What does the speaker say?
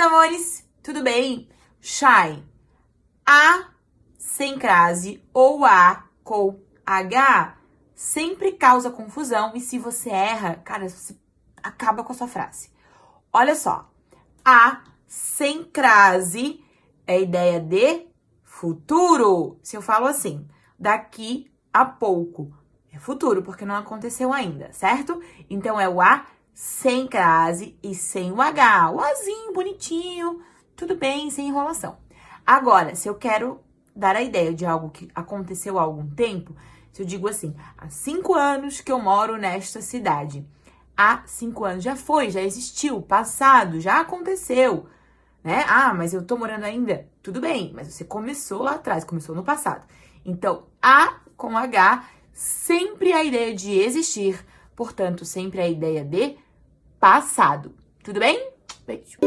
amores? Tudo bem? Shy. A sem crase ou A com H sempre causa confusão e se você erra, cara, você acaba com a sua frase. Olha só. A sem crase é ideia de futuro. Se eu falo assim, daqui a pouco, é futuro, porque não aconteceu ainda, certo? Então é o A sem crase e sem o H. O Azinho, bonitinho, tudo bem, sem enrolação. Agora, se eu quero dar a ideia de algo que aconteceu há algum tempo, se eu digo assim, há cinco anos que eu moro nesta cidade. Há cinco anos já foi, já existiu, passado, já aconteceu, né? Ah, mas eu tô morando ainda. Tudo bem, mas você começou lá atrás, começou no passado. Então, A com H, sempre a ideia de existir, portanto, sempre a ideia de passado. Tudo bem? Beijo.